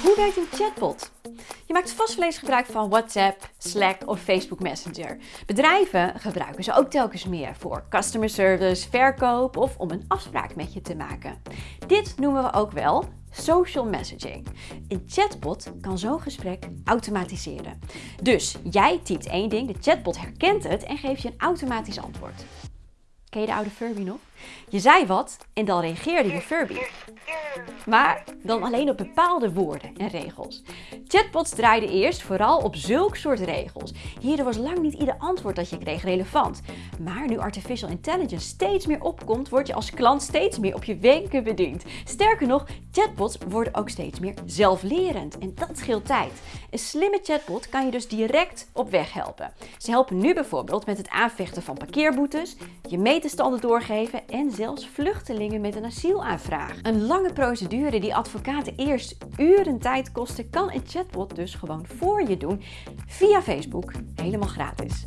Hoe werkt een chatbot? Je maakt vast wel eens gebruik van WhatsApp, Slack of Facebook Messenger. Bedrijven gebruiken ze ook telkens meer voor customer service, verkoop of om een afspraak met je te maken. Dit noemen we ook wel social messaging. Een chatbot kan zo'n gesprek automatiseren. Dus jij typt één ding, de chatbot herkent het en geeft je een automatisch antwoord. Ken je de oude Furby nog? Je zei wat en dan reageerde je Furby. Maar dan alleen op bepaalde woorden en regels. Chatbots draaiden eerst vooral op zulk soort regels. Hierdoor was lang niet ieder antwoord dat je kreeg relevant. Maar nu artificial intelligence steeds meer opkomt, word je als klant steeds meer op je wenken bediend. Sterker nog, chatbots worden ook steeds meer zelflerend en dat scheelt tijd. Een slimme chatbot kan je dus direct op weg helpen. Ze helpen nu bijvoorbeeld met het aanvechten van parkeerboetes, je meterstanden doorgeven en zelfs vluchtelingen met een asielaanvraag. Een lange procedure die advocaten eerst uren tijd kostte, kan een chatbot dus gewoon voor je doen via Facebook helemaal gratis.